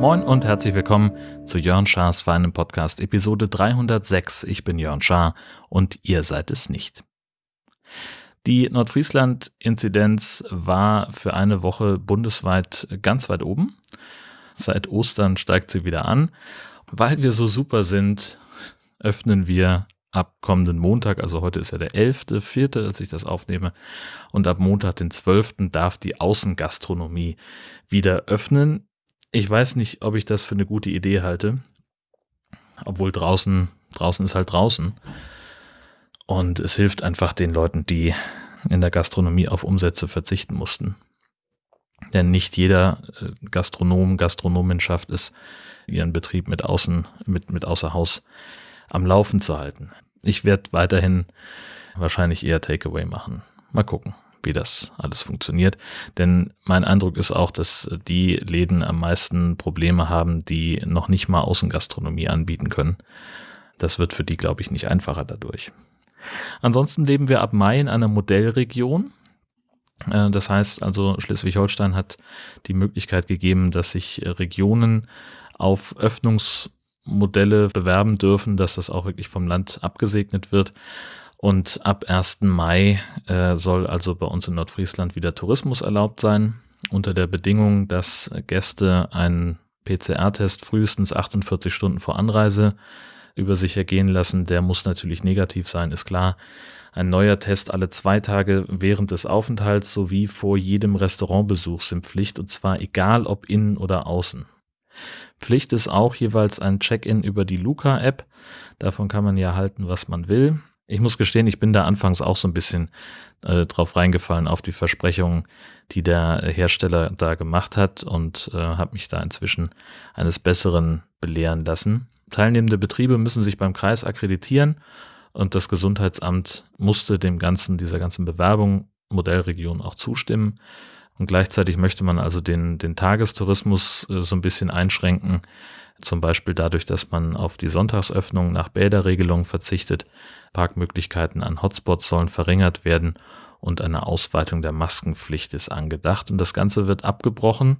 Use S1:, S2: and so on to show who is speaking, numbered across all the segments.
S1: Moin und herzlich willkommen zu Jörn Schars feinem Podcast Episode 306. Ich bin Jörn Schaar und ihr seid es nicht. Die Nordfriesland-Inzidenz war für eine Woche bundesweit ganz weit oben. Seit Ostern steigt sie wieder an. Weil wir so super sind, öffnen wir ab kommenden Montag, also heute ist ja der 11.4., als ich das aufnehme, und ab Montag, den 12., darf die Außengastronomie wieder öffnen. Ich weiß nicht, ob ich das für eine gute Idee halte. Obwohl draußen, draußen ist halt draußen. Und es hilft einfach den Leuten, die in der Gastronomie auf Umsätze verzichten mussten. Denn nicht jeder äh, Gastronom, Gastronomin schafft es, ihren Betrieb mit außen, mit, mit außer Haus am Laufen zu halten. Ich werde weiterhin wahrscheinlich eher Takeaway machen. Mal gucken wie das alles funktioniert. Denn mein Eindruck ist auch, dass die Läden am meisten Probleme haben, die noch nicht mal Außengastronomie anbieten können. Das wird für die, glaube ich, nicht einfacher dadurch. Ansonsten leben wir ab Mai in einer Modellregion. Äh, das heißt also, Schleswig-Holstein hat die Möglichkeit gegeben, dass sich Regionen auf Öffnungsmodelle bewerben dürfen, dass das auch wirklich vom Land abgesegnet wird. Und ab 1. Mai äh, soll also bei uns in Nordfriesland wieder Tourismus erlaubt sein, unter der Bedingung, dass Gäste einen PCR-Test frühestens 48 Stunden vor Anreise über sich ergehen lassen. Der muss natürlich negativ sein, ist klar. Ein neuer Test alle zwei Tage während des Aufenthalts sowie vor jedem Restaurantbesuch sind Pflicht und zwar egal ob innen oder außen. Pflicht ist auch jeweils ein Check-in über die Luca-App. Davon kann man ja halten, was man will. Ich muss gestehen, ich bin da anfangs auch so ein bisschen äh, drauf reingefallen auf die Versprechungen, die der Hersteller da gemacht hat und äh, habe mich da inzwischen eines Besseren belehren lassen. Teilnehmende Betriebe müssen sich beim Kreis akkreditieren und das Gesundheitsamt musste dem ganzen, dieser ganzen Bewerbung Modellregion auch zustimmen. Und gleichzeitig möchte man also den, den Tagestourismus äh, so ein bisschen einschränken, zum Beispiel dadurch, dass man auf die Sonntagsöffnung nach Bäderregelung verzichtet. Parkmöglichkeiten an Hotspots sollen verringert werden und eine Ausweitung der Maskenpflicht ist angedacht. Und das Ganze wird abgebrochen,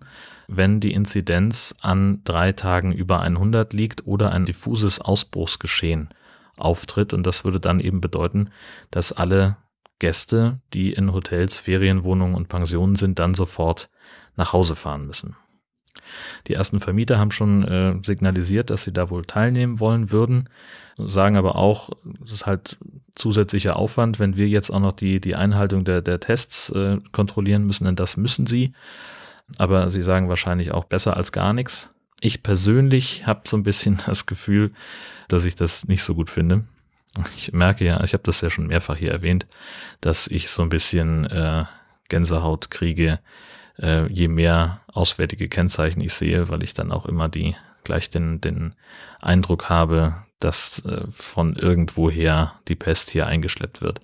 S1: wenn die Inzidenz an drei Tagen über 100 liegt oder ein diffuses Ausbruchsgeschehen auftritt. Und das würde dann eben bedeuten, dass alle Gäste, die in Hotels, Ferienwohnungen und Pensionen sind, dann sofort nach Hause fahren müssen. Die ersten Vermieter haben schon äh, signalisiert, dass sie da wohl teilnehmen wollen würden, sagen aber auch, es ist halt zusätzlicher Aufwand, wenn wir jetzt auch noch die, die Einhaltung der, der Tests äh, kontrollieren müssen, denn das müssen sie. Aber sie sagen wahrscheinlich auch besser als gar nichts. Ich persönlich habe so ein bisschen das Gefühl, dass ich das nicht so gut finde. Ich merke ja, ich habe das ja schon mehrfach hier erwähnt, dass ich so ein bisschen äh, Gänsehaut kriege, äh, je mehr auswärtige Kennzeichen ich sehe, weil ich dann auch immer die gleich den, den Eindruck habe, dass äh, von irgendwoher die Pest hier eingeschleppt wird.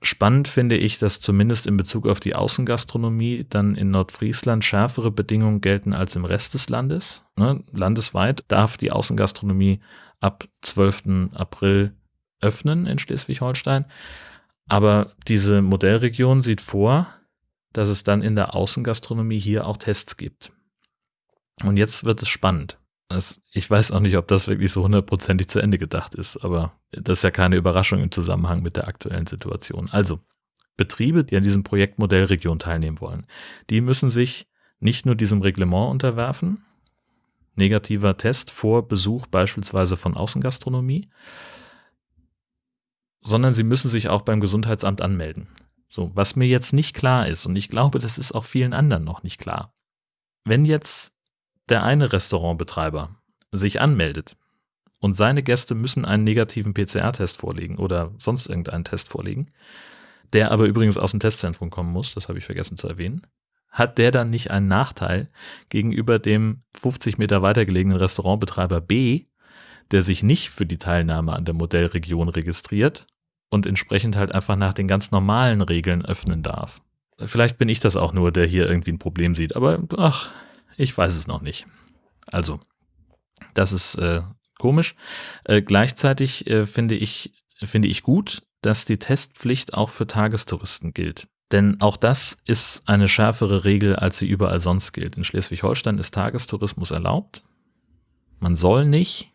S1: Spannend finde ich, dass zumindest in Bezug auf die Außengastronomie dann in Nordfriesland schärfere Bedingungen gelten als im Rest des Landes. Ne? Landesweit darf die Außengastronomie ab 12. April öffnen in Schleswig-Holstein. Aber diese Modellregion sieht vor, dass es dann in der Außengastronomie hier auch Tests gibt. Und jetzt wird es spannend. Das, ich weiß auch nicht, ob das wirklich so hundertprozentig zu Ende gedacht ist, aber das ist ja keine Überraschung im Zusammenhang mit der aktuellen Situation. Also, Betriebe, die an diesem Projekt Modellregion teilnehmen wollen, die müssen sich nicht nur diesem Reglement unterwerfen, negativer Test vor Besuch beispielsweise von Außengastronomie, sondern sie müssen sich auch beim Gesundheitsamt anmelden. So, was mir jetzt nicht klar ist, und ich glaube, das ist auch vielen anderen noch nicht klar. Wenn jetzt der eine Restaurantbetreiber sich anmeldet und seine Gäste müssen einen negativen PCR-Test vorlegen oder sonst irgendeinen Test vorlegen, der aber übrigens aus dem Testzentrum kommen muss, das habe ich vergessen zu erwähnen, hat der dann nicht einen Nachteil gegenüber dem 50 Meter weiter gelegenen Restaurantbetreiber B, der sich nicht für die Teilnahme an der Modellregion registriert und entsprechend halt einfach nach den ganz normalen Regeln öffnen darf. Vielleicht bin ich das auch nur, der hier irgendwie ein Problem sieht, aber ach, ich weiß es noch nicht. Also, das ist äh, komisch. Äh, gleichzeitig äh, finde ich finde ich gut, dass die Testpflicht auch für Tagestouristen gilt. Denn auch das ist eine schärfere Regel, als sie überall sonst gilt. In Schleswig-Holstein ist Tagestourismus erlaubt. Man soll nicht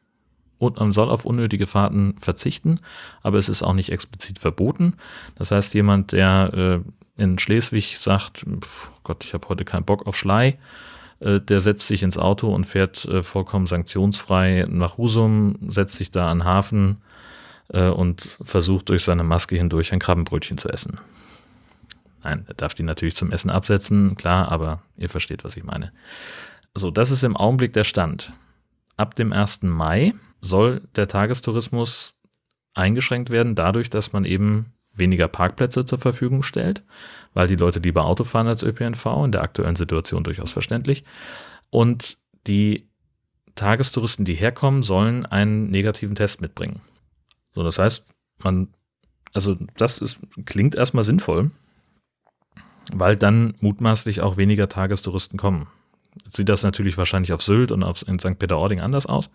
S1: und man soll auf unnötige Fahrten verzichten, aber es ist auch nicht explizit verboten. Das heißt, jemand, der äh, in Schleswig sagt, pf, Gott, ich habe heute keinen Bock auf Schlei, äh, der setzt sich ins Auto und fährt äh, vollkommen sanktionsfrei nach Husum, setzt sich da an Hafen äh, und versucht durch seine Maske hindurch ein Krabbenbrötchen zu essen. Nein, er darf die natürlich zum Essen absetzen, klar, aber ihr versteht, was ich meine. So, das ist im Augenblick der Stand. Ab dem 1. Mai soll der Tagestourismus eingeschränkt werden, dadurch, dass man eben weniger Parkplätze zur Verfügung stellt, weil die Leute lieber Auto fahren als ÖPNV, in der aktuellen Situation durchaus verständlich. Und die Tagestouristen, die herkommen, sollen einen negativen Test mitbringen. So, das heißt, man, also das ist, klingt erstmal sinnvoll, weil dann mutmaßlich auch weniger Tagestouristen kommen. Sieht das natürlich wahrscheinlich auf Sylt und auf, in St. Peter-Ording anders aus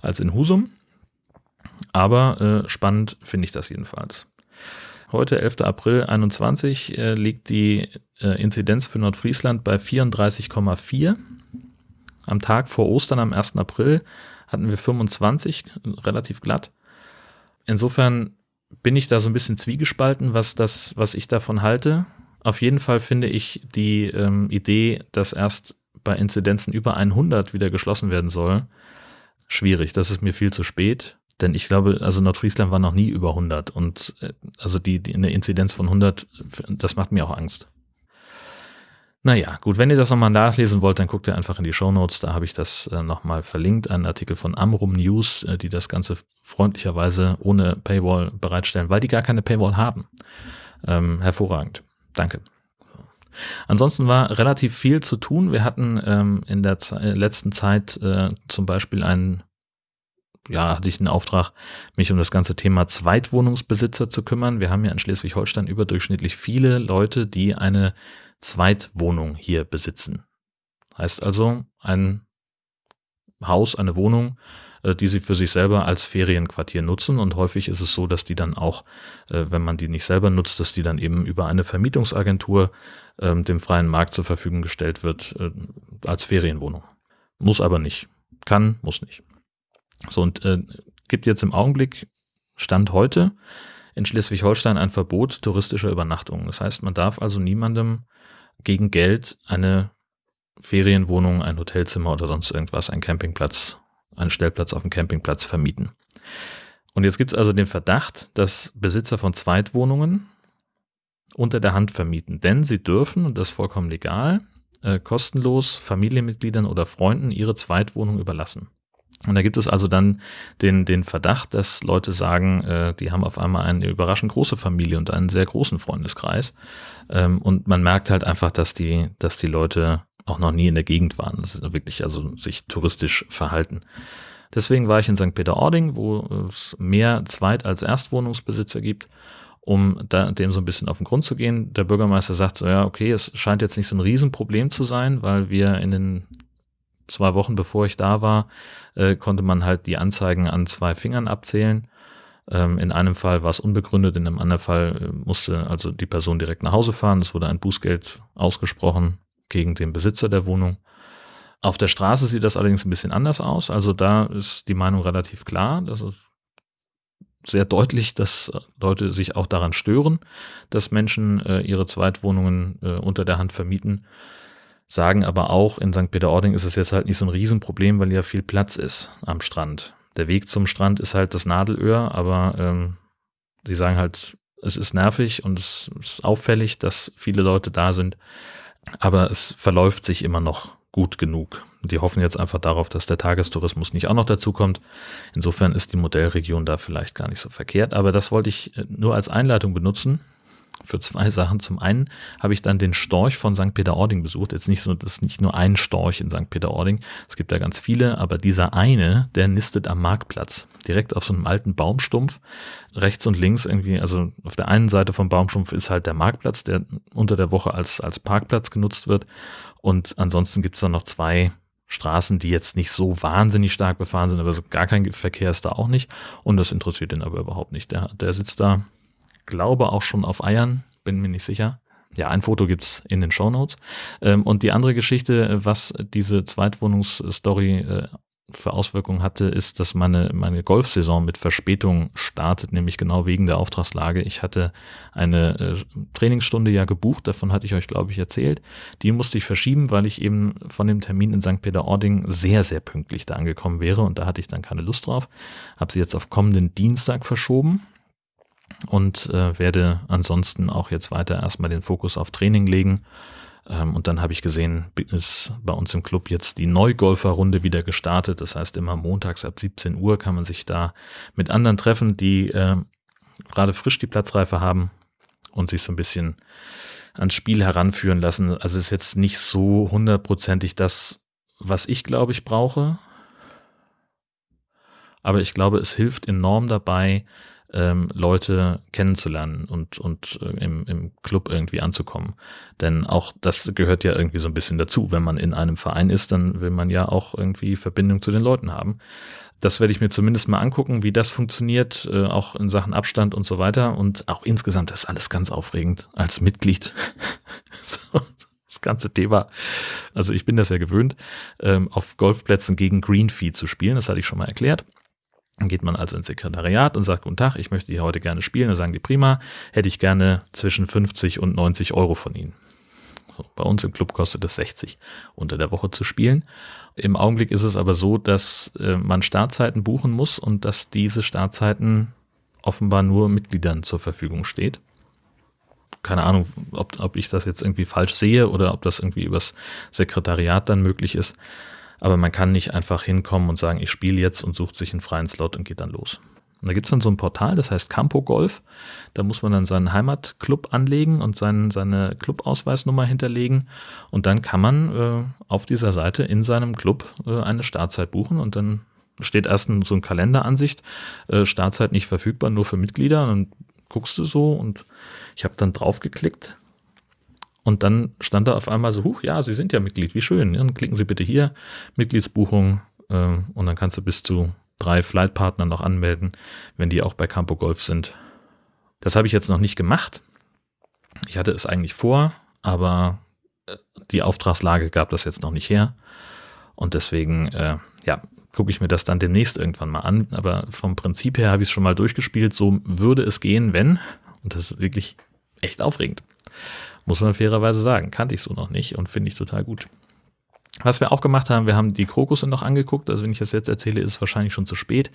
S1: als in Husum. Aber äh, spannend finde ich das jedenfalls. Heute, 11. April 21, äh, liegt die äh, Inzidenz für Nordfriesland bei 34,4. Am Tag vor Ostern, am 1. April, hatten wir 25, relativ glatt. Insofern bin ich da so ein bisschen zwiegespalten, was das, was ich davon halte. Auf jeden Fall finde ich die ähm, Idee, dass erst bei Inzidenzen über 100 wieder geschlossen werden soll, schwierig. Das ist mir viel zu spät. Denn ich glaube, also Nordfriesland war noch nie über 100 und äh, also die, die eine Inzidenz von 100, das macht mir auch Angst. Naja, gut, wenn ihr das nochmal nachlesen wollt, dann guckt ihr einfach in die Show Notes. Da habe ich das äh, nochmal verlinkt, einen Artikel von Amrum News, äh, die das Ganze freundlicherweise ohne Paywall bereitstellen, weil die gar keine Paywall haben. Ähm, hervorragend. Danke. Ansonsten war relativ viel zu tun. Wir hatten ähm, in der Ze äh, letzten Zeit äh, zum Beispiel einen ja, hatte ich den Auftrag, mich um das ganze Thema Zweitwohnungsbesitzer zu kümmern. Wir haben ja in Schleswig-Holstein überdurchschnittlich viele Leute, die eine Zweitwohnung hier besitzen. Heißt also ein Haus, eine Wohnung, äh, die sie für sich selber als Ferienquartier nutzen. Und häufig ist es so, dass die dann auch, äh, wenn man die nicht selber nutzt, dass die dann eben über eine Vermietungsagentur ähm, dem freien Markt zur Verfügung gestellt wird äh, als Ferienwohnung. Muss aber nicht. Kann, muss nicht. So, und äh, gibt jetzt im Augenblick, Stand heute, in Schleswig-Holstein ein Verbot touristischer Übernachtungen. Das heißt, man darf also niemandem gegen Geld eine Ferienwohnung, ein Hotelzimmer oder sonst irgendwas, einen Campingplatz, einen Stellplatz auf dem Campingplatz vermieten. Und jetzt gibt es also den Verdacht, dass Besitzer von Zweitwohnungen unter der Hand vermieten, denn sie dürfen, und das ist vollkommen legal, äh, kostenlos Familienmitgliedern oder Freunden ihre Zweitwohnung überlassen. Und da gibt es also dann den, den Verdacht, dass Leute sagen, äh, die haben auf einmal eine überraschend große Familie und einen sehr großen Freundeskreis. Ähm, und man merkt halt einfach, dass die, dass die Leute auch noch nie in der Gegend waren. Das ist wirklich also sich touristisch verhalten. Deswegen war ich in St. Peter-Ording, wo es mehr Zweit- als Erstwohnungsbesitzer gibt, um da, dem so ein bisschen auf den Grund zu gehen. Der Bürgermeister sagt so, ja, okay, es scheint jetzt nicht so ein Riesenproblem zu sein, weil wir in den zwei Wochen bevor ich da war, äh, konnte man halt die Anzeigen an zwei Fingern abzählen. Ähm, in einem Fall war es unbegründet, in einem anderen Fall äh, musste also die Person direkt nach Hause fahren. Es wurde ein Bußgeld ausgesprochen gegen den Besitzer der Wohnung. Auf der Straße sieht das allerdings ein bisschen anders aus. Also da ist die Meinung relativ klar. Das ist sehr deutlich, dass Leute sich auch daran stören, dass Menschen äh, ihre Zweitwohnungen äh, unter der Hand vermieten sagen aber auch, in St. Peter-Ording ist es jetzt halt nicht so ein Riesenproblem, weil ja viel Platz ist am Strand. Der Weg zum Strand ist halt das Nadelöhr, aber ähm, sie sagen halt, es ist nervig und es ist auffällig, dass viele Leute da sind, aber es verläuft sich immer noch gut genug. Die hoffen jetzt einfach darauf, dass der Tagestourismus nicht auch noch dazu kommt. Insofern ist die Modellregion da vielleicht gar nicht so verkehrt, aber das wollte ich äh, nur als Einleitung benutzen, für zwei Sachen. Zum einen habe ich dann den Storch von St. Peter-Ording besucht. Jetzt nicht so, das ist nicht nur ein Storch in St. Peter-Ording. Es gibt da ganz viele, aber dieser eine, der nistet am Marktplatz. Direkt auf so einem alten Baumstumpf. Rechts und links irgendwie, also auf der einen Seite vom Baumstumpf ist halt der Marktplatz, der unter der Woche als, als Parkplatz genutzt wird. Und ansonsten gibt es dann noch zwei Straßen, die jetzt nicht so wahnsinnig stark befahren sind, aber so gar kein Verkehr ist da auch nicht. Und das interessiert ihn aber überhaupt nicht. Der, der sitzt da, glaube auch schon auf Eiern, bin mir nicht sicher. Ja, ein Foto gibt's in den Show Notes. Ähm, und die andere Geschichte, was diese Zweitwohnungsstory äh, für Auswirkungen hatte, ist, dass meine, meine Golfsaison mit Verspätung startet, nämlich genau wegen der Auftragslage. Ich hatte eine äh, Trainingsstunde ja gebucht, davon hatte ich euch, glaube ich, erzählt. Die musste ich verschieben, weil ich eben von dem Termin in St. Peter-Ording sehr, sehr pünktlich da angekommen wäre und da hatte ich dann keine Lust drauf. Habe sie jetzt auf kommenden Dienstag verschoben und äh, werde ansonsten auch jetzt weiter erstmal den Fokus auf Training legen ähm, und dann habe ich gesehen, ist bei uns im Club jetzt die Neugolferrunde wieder gestartet. Das heißt, immer montags ab 17 Uhr kann man sich da mit anderen treffen, die äh, gerade frisch die Platzreife haben und sich so ein bisschen ans Spiel heranführen lassen. Also es ist jetzt nicht so hundertprozentig das, was ich glaube ich brauche. Aber ich glaube, es hilft enorm dabei, ähm, Leute kennenzulernen und, und äh, im, im Club irgendwie anzukommen. Denn auch das gehört ja irgendwie so ein bisschen dazu. Wenn man in einem Verein ist, dann will man ja auch irgendwie Verbindung zu den Leuten haben. Das werde ich mir zumindest mal angucken, wie das funktioniert, äh, auch in Sachen Abstand und so weiter. Und auch insgesamt ist alles ganz aufregend als Mitglied. so, das ganze Thema. Also ich bin das ja gewöhnt, ähm, auf Golfplätzen gegen Greenfee zu spielen. Das hatte ich schon mal erklärt. Dann geht man also ins Sekretariat und sagt, guten Tag, ich möchte hier heute gerne spielen. Dann sagen die, prima, hätte ich gerne zwischen 50 und 90 Euro von Ihnen. So, bei uns im Club kostet es 60 unter der Woche zu spielen. Im Augenblick ist es aber so, dass äh, man Startzeiten buchen muss und dass diese Startzeiten offenbar nur Mitgliedern zur Verfügung steht. Keine Ahnung, ob, ob ich das jetzt irgendwie falsch sehe oder ob das irgendwie übers Sekretariat dann möglich ist. Aber man kann nicht einfach hinkommen und sagen, ich spiele jetzt und sucht sich einen freien Slot und geht dann los. Und da gibt es dann so ein Portal, das heißt Campo Golf. Da muss man dann seinen Heimatclub anlegen und seinen, seine Clubausweisnummer hinterlegen. Und dann kann man äh, auf dieser Seite in seinem Club äh, eine Startzeit buchen und dann steht erst so eine Kalenderansicht, äh, Startzeit nicht verfügbar, nur für Mitglieder. Und dann guckst du so und ich habe dann drauf geklickt und dann stand da auf einmal so, huch, ja, Sie sind ja Mitglied, wie schön. Dann klicken Sie bitte hier, Mitgliedsbuchung, äh, und dann kannst du bis zu drei Flightpartner noch anmelden, wenn die auch bei Campo Golf sind. Das habe ich jetzt noch nicht gemacht. Ich hatte es eigentlich vor, aber äh, die Auftragslage gab das jetzt noch nicht her. Und deswegen, äh, ja, gucke ich mir das dann demnächst irgendwann mal an. Aber vom Prinzip her habe ich es schon mal durchgespielt. So würde es gehen, wenn, und das ist wirklich echt aufregend. Muss man fairerweise sagen. Kannte ich so noch nicht und finde ich total gut. Was wir auch gemacht haben, wir haben die Krokusse noch angeguckt. Also wenn ich das jetzt erzähle, ist es wahrscheinlich schon zu spät,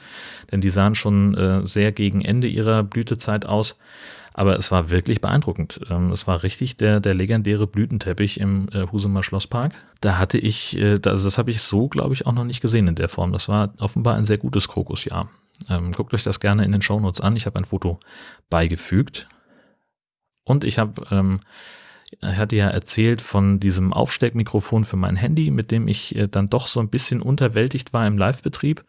S1: denn die sahen schon äh, sehr gegen Ende ihrer Blütezeit aus. Aber es war wirklich beeindruckend. Ähm, es war richtig der, der legendäre Blütenteppich im äh, Husumer Schlosspark. Da hatte ich, äh, das, das habe ich so, glaube ich, auch noch nicht gesehen in der Form. Das war offenbar ein sehr gutes Krokusjahr. Ähm, guckt euch das gerne in den Shownotes an. Ich habe ein Foto beigefügt. Und ich habe, ähm, er hatte ja erzählt von diesem Aufsteckmikrofon für mein Handy, mit dem ich äh, dann doch so ein bisschen unterwältigt war im Live-Betrieb.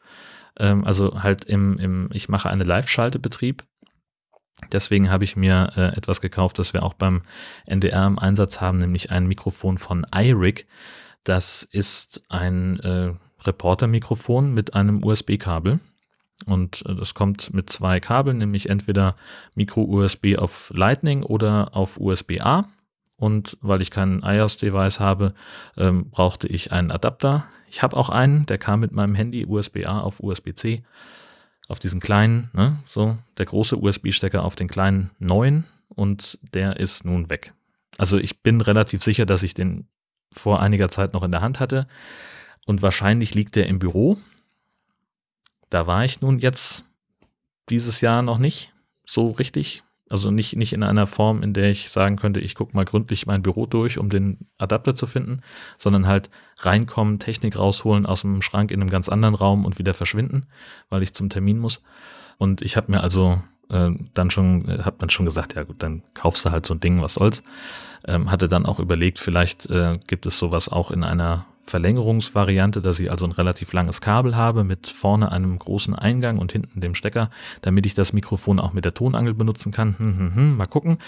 S1: Ähm, also halt im, im, ich mache eine Live-Schaltebetrieb. Deswegen habe ich mir äh, etwas gekauft, das wir auch beim NDR im Einsatz haben, nämlich ein Mikrofon von iRig. Das ist ein äh, Reporter-Mikrofon mit einem USB-Kabel. Und äh, das kommt mit zwei Kabeln, nämlich entweder Micro-USB auf Lightning oder auf USB-A. Und weil ich keinen iOS-Device habe, ähm, brauchte ich einen Adapter. Ich habe auch einen, der kam mit meinem Handy USB-A auf USB-C. Auf diesen kleinen, ne, so der große USB-Stecker auf den kleinen neuen und der ist nun weg. Also ich bin relativ sicher, dass ich den vor einiger Zeit noch in der Hand hatte und wahrscheinlich liegt der im Büro da war ich nun jetzt dieses Jahr noch nicht so richtig. Also nicht, nicht in einer Form, in der ich sagen könnte, ich gucke mal gründlich mein Büro durch, um den Adapter zu finden, sondern halt reinkommen, Technik rausholen aus dem Schrank in einem ganz anderen Raum und wieder verschwinden, weil ich zum Termin muss. Und ich habe mir also äh, dann schon, äh, dann schon gesagt, ja gut, dann kaufst du halt so ein Ding, was soll's. Ähm, hatte dann auch überlegt, vielleicht äh, gibt es sowas auch in einer Verlängerungsvariante, dass ich also ein relativ langes Kabel habe mit vorne einem großen Eingang und hinten dem Stecker, damit ich das Mikrofon auch mit der Tonangel benutzen kann. Hm, hm, hm, mal gucken.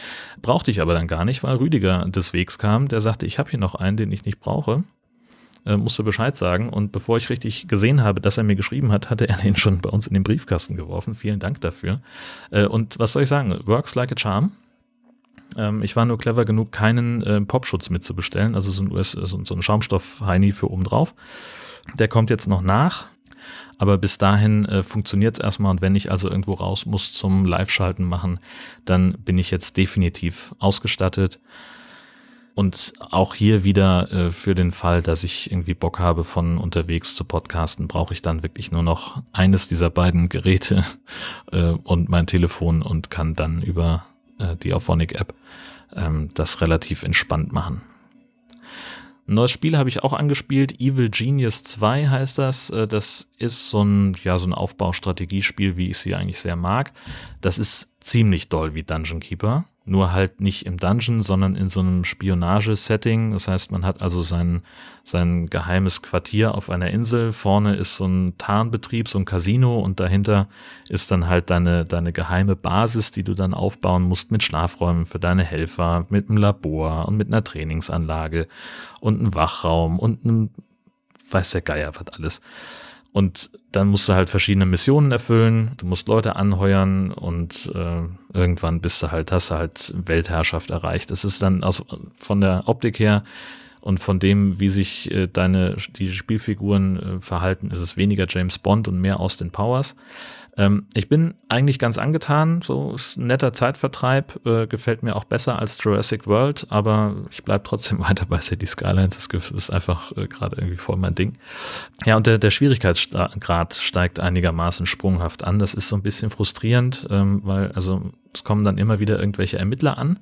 S1: Brauchte ich aber dann gar nicht, weil Rüdiger des Wegs kam, der sagte, ich habe hier noch einen, den ich nicht brauche. äh, musste Bescheid sagen. Und bevor ich richtig gesehen habe, dass er mir geschrieben hat, hatte er den schon bei uns in den Briefkasten geworfen. Vielen Dank dafür. Äh, und was soll ich sagen? Works like a charm. Ähm, ich war nur clever genug, keinen äh, Popschutz mitzubestellen, also so ein, US, so, so ein Schaumstoff-Heini für oben drauf. Der kommt jetzt noch nach. Aber bis dahin äh, funktioniert es erstmal und wenn ich also irgendwo raus muss zum Live-Schalten machen, dann bin ich jetzt definitiv ausgestattet. Und auch hier wieder äh, für den Fall, dass ich irgendwie Bock habe, von unterwegs zu podcasten, brauche ich dann wirklich nur noch eines dieser beiden Geräte äh, und mein Telefon und kann dann über äh, die Auphonic-App ähm, das relativ entspannt machen. Ein neues Spiel habe ich auch angespielt, Evil Genius 2 heißt das. Äh, das ist so ein, ja, so ein Aufbaustrategiespiel, wie ich sie eigentlich sehr mag. Das ist ziemlich doll wie Dungeon Keeper nur halt nicht im Dungeon, sondern in so einem Spionagesetting. Das heißt, man hat also sein, sein geheimes Quartier auf einer Insel. Vorne ist so ein Tarnbetrieb, so ein Casino und dahinter ist dann halt deine, deine geheime Basis, die du dann aufbauen musst mit Schlafräumen für deine Helfer, mit einem Labor und mit einer Trainingsanlage und einem Wachraum und einem, weiß der Geier was alles. Und dann musst du halt verschiedene Missionen erfüllen, du musst Leute anheuern und äh, irgendwann bist du halt, hast du halt Weltherrschaft erreicht. Es ist dann aus, von der Optik her und von dem, wie sich äh, deine die Spielfiguren äh, verhalten, ist es weniger James Bond und mehr Austin Powers. Ähm, ich bin eigentlich ganz angetan, so ist ein netter Zeitvertreib, äh, gefällt mir auch besser als Jurassic World, aber ich bleibe trotzdem weiter bei City Skylines, das ist einfach äh, gerade irgendwie voll mein Ding. Ja, und der, der Schwierigkeitsgrad steigt einigermaßen sprunghaft an, das ist so ein bisschen frustrierend, ähm, weil also es kommen dann immer wieder irgendwelche Ermittler an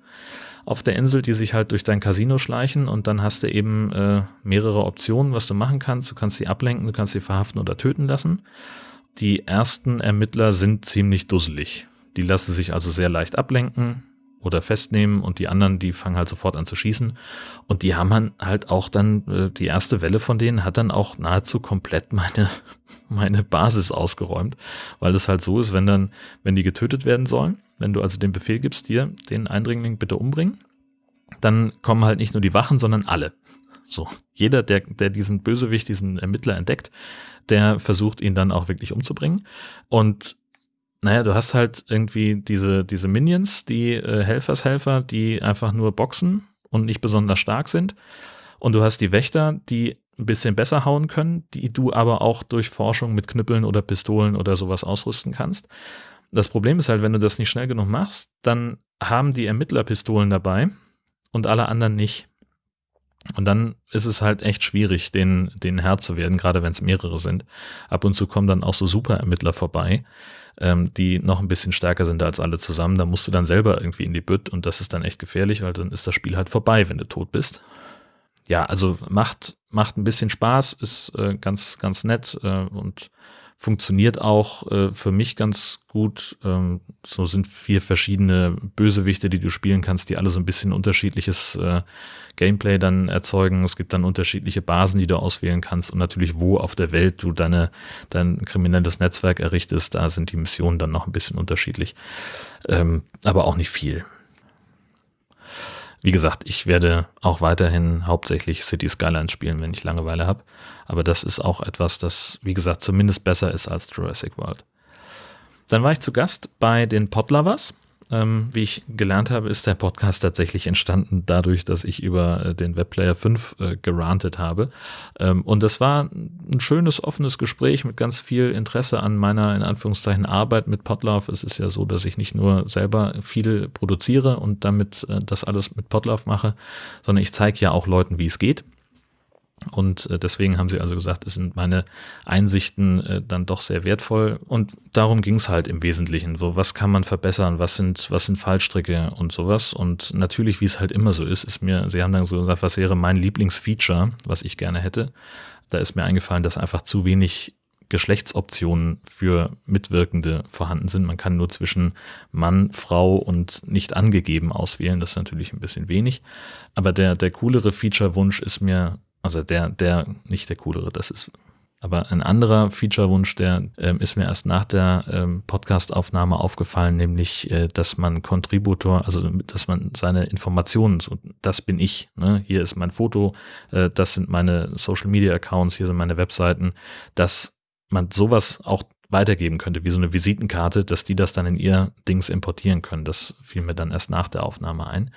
S1: auf der Insel, die sich halt durch dein Casino schleichen und dann hast du eben äh, mehrere Optionen, was du machen kannst. Du kannst sie ablenken, du kannst sie verhaften oder töten lassen. Die ersten Ermittler sind ziemlich dusselig. Die lassen sich also sehr leicht ablenken oder festnehmen und die anderen, die fangen halt sofort an zu schießen. Und die haben halt auch dann, äh, die erste Welle von denen hat dann auch nahezu komplett meine, meine Basis ausgeräumt, weil es halt so ist, wenn dann, wenn die getötet werden sollen, wenn du also den Befehl gibst, dir den Eindringling bitte umbringen, dann kommen halt nicht nur die Wachen, sondern alle. So, jeder, der, der diesen Bösewicht, diesen Ermittler entdeckt, der versucht ihn dann auch wirklich umzubringen. Und naja, du hast halt irgendwie diese, diese Minions, die äh, Helfershelfer, die einfach nur boxen und nicht besonders stark sind. Und du hast die Wächter, die ein bisschen besser hauen können, die du aber auch durch Forschung mit Knüppeln oder Pistolen oder sowas ausrüsten kannst. Das Problem ist halt, wenn du das nicht schnell genug machst, dann haben die Ermittler Pistolen dabei und alle anderen nicht. Und dann ist es halt echt schwierig, den, den Herr zu werden, gerade wenn es mehrere sind. Ab und zu kommen dann auch so Superermittler vorbei, ähm, die noch ein bisschen stärker sind als alle zusammen. Da musst du dann selber irgendwie in die Bütt und das ist dann echt gefährlich, weil dann ist das Spiel halt vorbei, wenn du tot bist. Ja, also macht, macht ein bisschen Spaß, ist äh, ganz, ganz nett äh, und funktioniert auch äh, für mich ganz gut. Ähm, so sind vier verschiedene Bösewichte, die du spielen kannst, die alle so ein bisschen unterschiedliches äh, Gameplay dann erzeugen. Es gibt dann unterschiedliche Basen, die du auswählen kannst und natürlich, wo auf der Welt du deine, dein kriminelles Netzwerk errichtest. Da sind die Missionen dann noch ein bisschen unterschiedlich, ähm, aber auch nicht viel. Wie gesagt, ich werde auch weiterhin hauptsächlich City Skylines spielen, wenn ich Langeweile habe. Aber das ist auch etwas, das, wie gesagt, zumindest besser ist als Jurassic World. Dann war ich zu Gast bei den Podlovers. Ähm, wie ich gelernt habe, ist der Podcast tatsächlich entstanden dadurch, dass ich über äh, den Webplayer 5 äh, gerantet habe. Ähm, und das war ein schönes, offenes Gespräch mit ganz viel Interesse an meiner, in Anführungszeichen, Arbeit mit Podlove. Es ist ja so, dass ich nicht nur selber viel produziere und damit äh, das alles mit Podlove mache, sondern ich zeige ja auch Leuten, wie es geht. Und äh, deswegen haben sie also gesagt, es sind meine Einsichten äh, dann doch sehr wertvoll. Und darum ging es halt im Wesentlichen. So, was kann man verbessern? Was sind, was sind Fallstricke und sowas? Und natürlich, wie es halt immer so ist, ist mir, sie haben dann so gesagt, was wäre mein Lieblingsfeature, was ich gerne hätte. Da ist mir eingefallen, dass einfach zu wenig Geschlechtsoptionen für Mitwirkende vorhanden sind. Man kann nur zwischen Mann, Frau und nicht angegeben auswählen. Das ist natürlich ein bisschen wenig. Aber der, der coolere Feature-Wunsch ist mir also der, der, nicht der coolere, das ist Aber ein anderer Feature-Wunsch, der ähm, ist mir erst nach der ähm, Podcast-Aufnahme aufgefallen, nämlich, äh, dass man Contributor, also dass man seine Informationen, so, das bin ich, ne? hier ist mein Foto, äh, das sind meine Social-Media-Accounts, hier sind meine Webseiten, dass man sowas auch weitergeben könnte, wie so eine Visitenkarte, dass die das dann in ihr Dings importieren können. Das fiel mir dann erst nach der Aufnahme ein.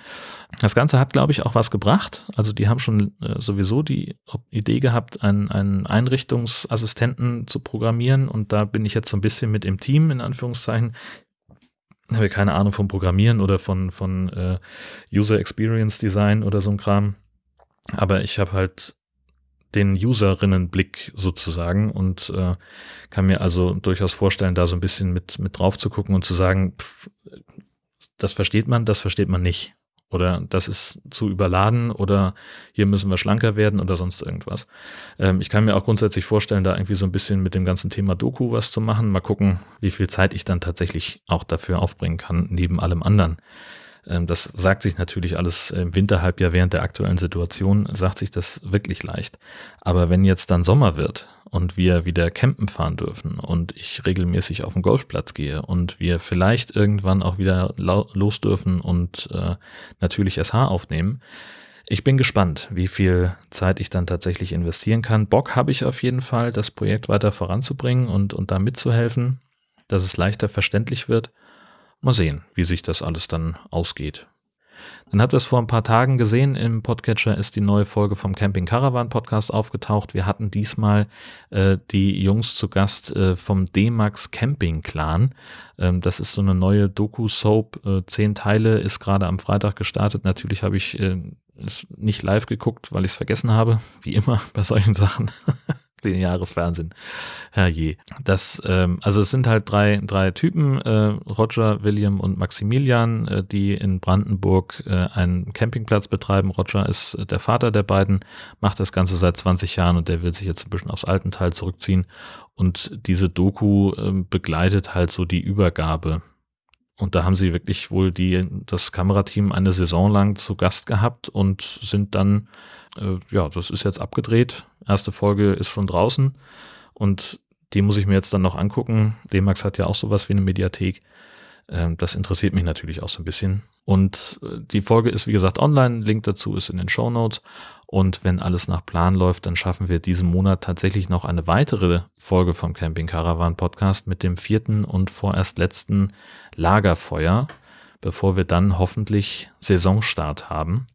S1: Das Ganze hat, glaube ich, auch was gebracht. Also die haben schon äh, sowieso die Idee gehabt, einen, einen Einrichtungsassistenten zu programmieren und da bin ich jetzt so ein bisschen mit im Team, in Anführungszeichen. Ich habe keine Ahnung vom Programmieren oder von, von äh, User Experience Design oder so ein Kram. Aber ich habe halt den Userinnenblick sozusagen und äh, kann mir also durchaus vorstellen, da so ein bisschen mit, mit drauf zu gucken und zu sagen, pff, das versteht man, das versteht man nicht. Oder das ist zu überladen oder hier müssen wir schlanker werden oder sonst irgendwas. Ähm, ich kann mir auch grundsätzlich vorstellen, da irgendwie so ein bisschen mit dem ganzen Thema Doku was zu machen. Mal gucken, wie viel Zeit ich dann tatsächlich auch dafür aufbringen kann, neben allem anderen. Ähm, das sagt sich natürlich alles im Winterhalbjahr während der aktuellen Situation, sagt sich das wirklich leicht. Aber wenn jetzt dann Sommer wird und wir wieder campen fahren dürfen und ich regelmäßig auf den Golfplatz gehe und wir vielleicht irgendwann auch wieder los dürfen und äh, natürlich SH aufnehmen, ich bin gespannt, wie viel Zeit ich dann tatsächlich investieren kann. Bock habe ich auf jeden Fall, das Projekt weiter voranzubringen und, und da mitzuhelfen, dass es leichter verständlich wird. Mal sehen, wie sich das alles dann ausgeht. Dann habt ihr es vor ein paar Tagen gesehen, im Podcatcher ist die neue Folge vom Camping Caravan Podcast aufgetaucht. Wir hatten diesmal äh, die Jungs zu Gast äh, vom D-Max Camping Clan. Ähm, das ist so eine neue Doku-Soap, äh, zehn Teile, ist gerade am Freitag gestartet. Natürlich habe ich äh, nicht live geguckt, weil ich es vergessen habe, wie immer bei solchen Sachen lineares Fernsehen. Herrje. Das, ähm, also es sind halt drei, drei Typen, äh, Roger, William und Maximilian, äh, die in Brandenburg äh, einen Campingplatz betreiben. Roger ist äh, der Vater der beiden, macht das Ganze seit 20 Jahren und der will sich jetzt ein bisschen aufs alten Teil zurückziehen. Und diese Doku äh, begleitet halt so die Übergabe und da haben sie wirklich wohl die, das Kamerateam eine Saison lang zu Gast gehabt und sind dann, äh, ja, das ist jetzt abgedreht. Erste Folge ist schon draußen und die muss ich mir jetzt dann noch angucken. D-Max hat ja auch sowas wie eine Mediathek. Ähm, das interessiert mich natürlich auch so ein bisschen. Und äh, die Folge ist, wie gesagt, online. Link dazu ist in den Show Notes. Und wenn alles nach Plan läuft, dann schaffen wir diesen Monat tatsächlich noch eine weitere Folge vom Camping Caravan Podcast mit dem vierten und vorerst letzten Lagerfeuer, bevor wir dann hoffentlich Saisonstart haben.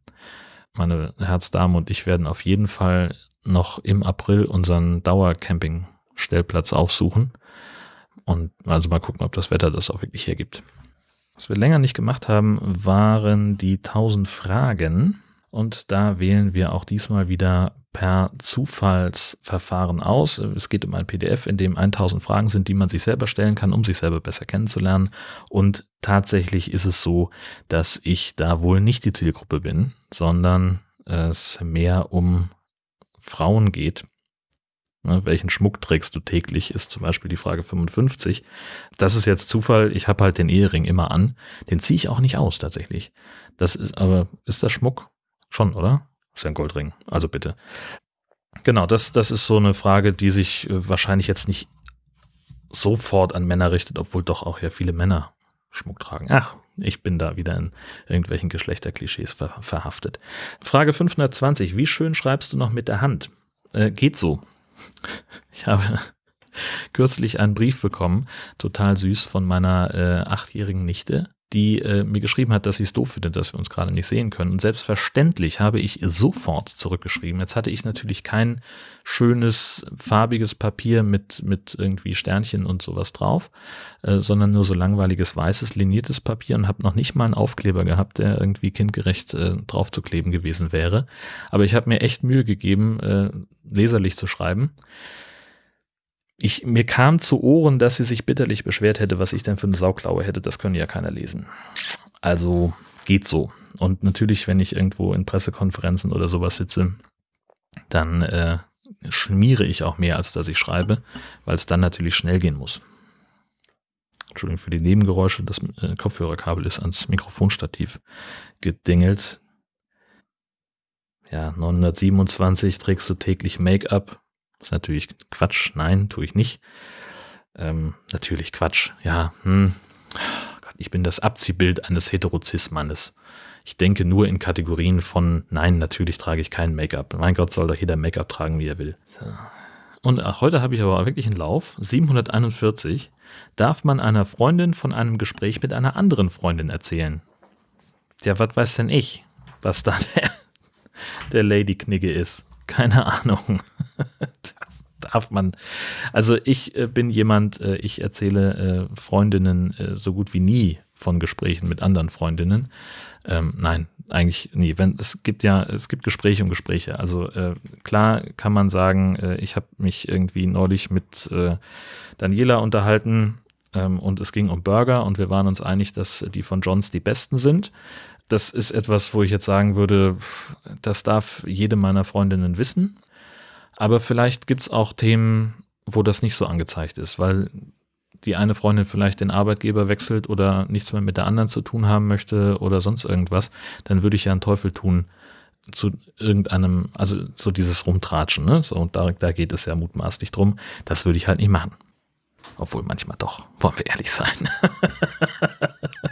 S1: Meine Herzdame und ich werden auf jeden Fall noch im April unseren Dauercamping-Stellplatz aufsuchen. Und also mal gucken, ob das Wetter das auch wirklich hergibt. Was wir länger nicht gemacht haben, waren die 1000 Fragen. Und da wählen wir auch diesmal wieder per Zufallsverfahren aus. Es geht um ein PDF, in dem 1000 Fragen sind, die man sich selber stellen kann, um sich selber besser kennenzulernen. Und tatsächlich ist es so, dass ich da wohl nicht die Zielgruppe bin, sondern es mehr um Frauen geht. Ne, welchen Schmuck trägst du täglich, ist zum Beispiel die Frage 55. Das ist jetzt Zufall, ich habe halt den Ehering immer an. Den ziehe ich auch nicht aus tatsächlich. Das ist, aber ist das Schmuck? Schon, oder? Ist ja ein Goldring. Also bitte. Genau, das, das ist so eine Frage, die sich äh, wahrscheinlich jetzt nicht sofort an Männer richtet, obwohl doch auch ja viele Männer Schmuck tragen. Ach, ich bin da wieder in irgendwelchen Geschlechterklischees ver verhaftet. Frage 520. Wie schön schreibst du noch mit der Hand? Äh, geht so. Ich habe kürzlich einen Brief bekommen, total süß, von meiner äh, achtjährigen Nichte, die äh, mir geschrieben hat, dass sie es doof findet, dass wir uns gerade nicht sehen können. Und selbstverständlich habe ich sofort zurückgeschrieben. Jetzt hatte ich natürlich kein schönes, farbiges Papier mit, mit irgendwie Sternchen und sowas drauf, äh, sondern nur so langweiliges, weißes, liniertes Papier und habe noch nicht mal einen Aufkleber gehabt, der irgendwie kindgerecht äh, draufzukleben gewesen wäre. Aber ich habe mir echt Mühe gegeben, äh, leserlich zu schreiben ich, mir kam zu Ohren, dass sie sich bitterlich beschwert hätte, was ich denn für eine Sauklaue hätte. Das können ja keiner lesen. Also geht so. Und natürlich, wenn ich irgendwo in Pressekonferenzen oder sowas sitze, dann äh, schmiere ich auch mehr, als dass ich schreibe, weil es dann natürlich schnell gehen muss. Entschuldigung für die Nebengeräusche. Das äh, Kopfhörerkabel ist ans Mikrofonstativ gedingelt. Ja, 927 trägst du täglich Make-up Das ist natürlich Quatsch. Nein, tue ich nicht. Ähm, natürlich Quatsch. Ja, hm. Gott, ich bin das Abziehbild eines Heterozis-Mannes. Ich denke nur in Kategorien von, nein, natürlich trage ich kein Make-up. Mein Gott, soll doch jeder Make-up tragen, wie er will. Und heute habe ich aber wirklich einen Lauf, 741, darf man einer Freundin von einem Gespräch mit einer anderen Freundin erzählen. Ja, was weiß denn ich, was da der, der Lady-Knigge ist? Keine Ahnung. darf man. Also ich äh, bin jemand, äh, ich erzähle äh, Freundinnen so gut wie nie von Gesprächen mit anderen Freundinnen. Ähm, nein, eigentlich nie. Wenn es gibt ja, es gibt Gespräche und Gespräche. Also klar kann man sagen, ich habe mich irgendwie neulich mit Daniela unterhalten ähm, und es ging um Burger und wir waren uns einig, dass die von Johns die besten sind. Das ist etwas, wo ich jetzt sagen würde, das darf jede meiner Freundinnen wissen. Aber vielleicht gibt es auch Themen, wo das nicht so angezeigt ist, weil die eine Freundin vielleicht den Arbeitgeber wechselt oder nichts mehr mit der anderen zu tun haben möchte oder sonst irgendwas, dann würde ich ja einen Teufel tun zu irgendeinem, also so dieses Rumtratschen, ne? So, und da, da geht es ja mutmaßlich drum. Das würde ich halt nicht machen. Obwohl manchmal doch, wollen wir ehrlich sein.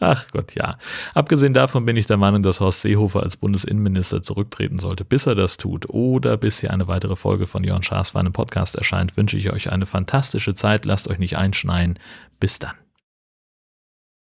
S1: Ach Gott, ja. Abgesehen davon bin ich der Meinung, dass Horst Seehofer als Bundesinnenminister zurücktreten sollte. Bis er das tut oder bis hier eine weitere Folge von Jörn Schaas für einen Podcast erscheint, wünsche ich euch eine fantastische Zeit. Lasst euch nicht einschneien. Bis dann.